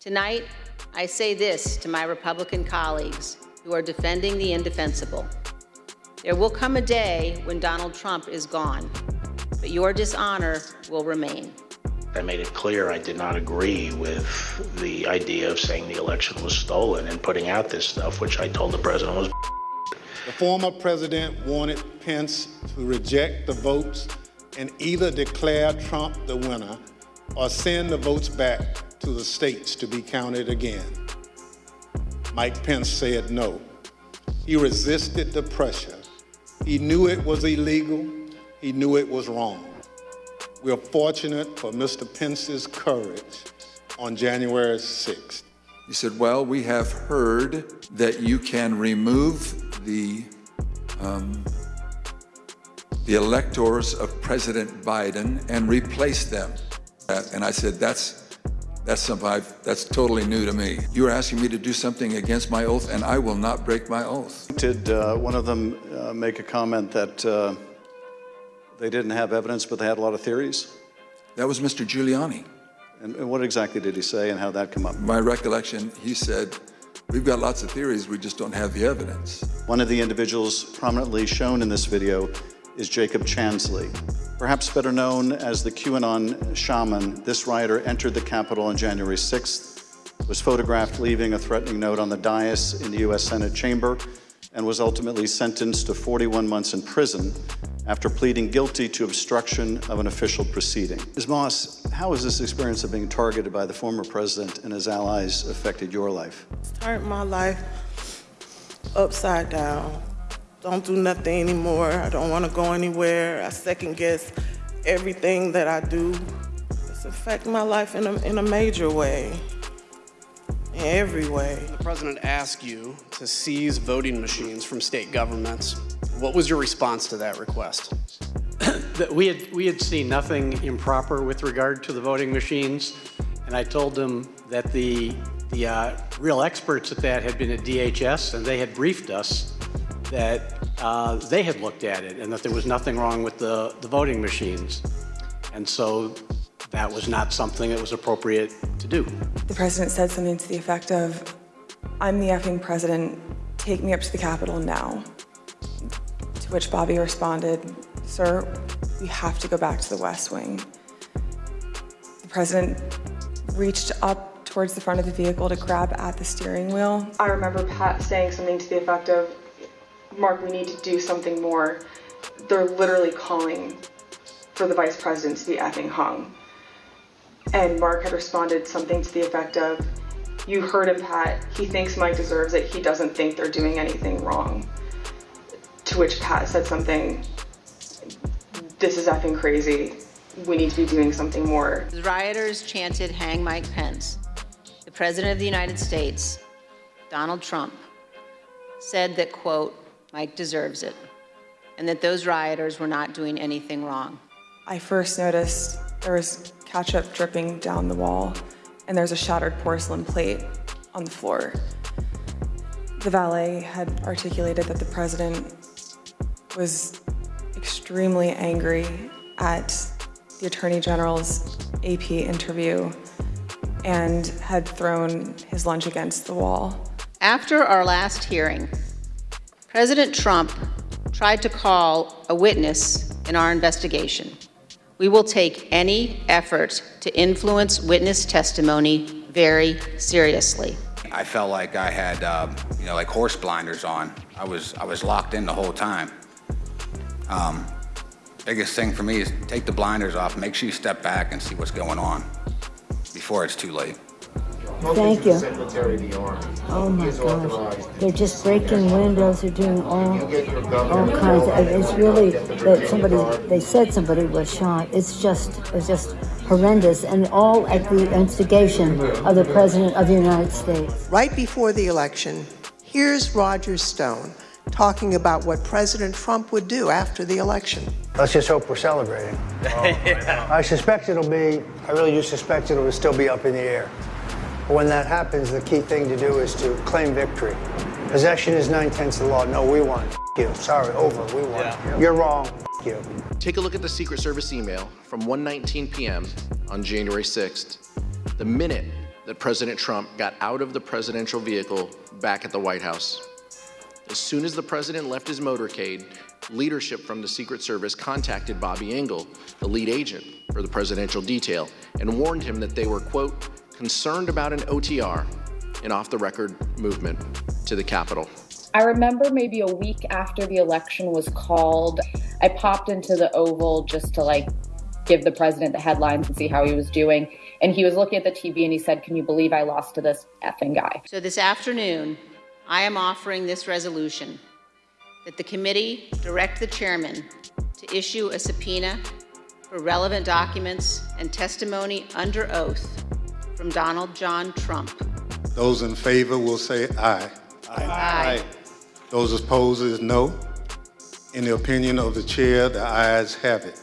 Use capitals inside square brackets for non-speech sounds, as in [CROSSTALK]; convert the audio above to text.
Tonight, I say this to my Republican colleagues who are defending the indefensible. There will come a day when Donald Trump is gone, but your dishonor will remain. I made it clear I did not agree with the idea of saying the election was stolen and putting out this stuff, which I told the president was. [LAUGHS] The former president wanted Pence to reject the votes and either declare Trump the winner or send the votes back to the states to be counted again. Mike Pence said no. He resisted the pressure. He knew it was illegal. He knew it was wrong. We are fortunate for Mr. Pence's courage on January 6th. He said, well, we have heard that you can remove the, um, the electors of President Biden and replace them. And I said, that's, that's something I've, that's totally new to me. You're asking me to do something against my oath, and I will not break my oath. Did uh, one of them uh, make a comment that uh, they didn't have evidence, but they had a lot of theories? That was Mr. Giuliani. And, and what exactly did he say and how that come up? My recollection, he said, we've got lots of theories, we just don't have the evidence. One of the individuals prominently shown in this video is Jacob Chansley. Perhaps better known as the QAnon shaman, this rioter entered the Capitol on January 6th, was photographed leaving a threatening note on the dais in the U.S. Senate chamber, and was ultimately sentenced to 41 months in prison after pleading guilty to obstruction of an official proceeding. Ms. Moss, how has this experience of being targeted by the former president and his allies affected your life? Turned my life upside down. Don't do nothing anymore. I don't want to go anywhere. I second guess everything that I do. It's affecting my life in a, in a major way, in every way. The president asked you to seize voting machines from state governments. What was your response to that request? [COUGHS] that we had we had seen nothing improper with regard to the voting machines, and I told them that the the uh, real experts at that had been at DHS, and they had briefed us that uh, they had looked at it and that there was nothing wrong with the the voting machines, and so that was not something that was appropriate to do. The president said something to the effect of, "I'm the effing president. Take me up to the Capitol now." To which Bobby responded, Sir, we have to go back to the West Wing. The president reached up towards the front of the vehicle to grab at the steering wheel. I remember Pat saying something to the effect of, Mark, we need to do something more. They're literally calling for the vice president to be effing hung. And Mark had responded something to the effect of, you heard him, Pat. He thinks Mike deserves it. He doesn't think they're doing anything wrong. To which Pat said something, this is effing crazy. We need to be doing something more. The rioters chanted, hang Mike Pence. The President of the United States, Donald Trump, said that, quote, Mike deserves it, and that those rioters were not doing anything wrong. I first noticed there was ketchup dripping down the wall, and there's a shattered porcelain plate on the floor. The valet had articulated that the president was extremely angry at the Attorney General's AP interview and had thrown his lunch against the wall. After our last hearing, President Trump tried to call a witness in our investigation. We will take any effort to influence witness testimony very seriously. I felt like I had, uh, you know, like horse blinders on. I was, I was locked in the whole time. Um, biggest thing for me is take the blinders off, make sure you step back and see what's going on before it's too late. Thank you. Oh my gosh. They're just breaking windows, they're doing all, all kinds of, it's really, that somebody, they said somebody was shot. It's just, it's just horrendous and all at the instigation of the President of the United States. Right before the election, here's Roger Stone talking about what President Trump would do after the election. Let's just hope we're celebrating. [LAUGHS] Oh, I suspect it'll be, I really do suspect it'll still be up in the air. But when that happens, the key thing to do is to claim victory. Possession is nine-tenths of the law. No, we won. you. Sorry, over. We won. Yeah. You're wrong. you. Take a look at the Secret Service email from 1.19 p.m. on January 6th. The minute that President Trump got out of the presidential vehicle back at the White House. As soon as the president left his motorcade, leadership from the Secret Service contacted Bobby Engel, the lead agent for the presidential detail, and warned him that they were, quote, concerned about an OTR, an off-the-record movement, to the Capitol. I remember maybe a week after the election was called, I popped into the Oval just to like give the president the headlines and see how he was doing. And he was looking at the TV and he said, Can you believe I lost to this effing guy? So this afternoon, I am offering this resolution that the committee direct the chairman to issue a subpoena for relevant documents and testimony under oath from Donald John Trump. Those in favor will say aye. Aye. Those opposed is no. In the opinion of the chair, the ayes have it.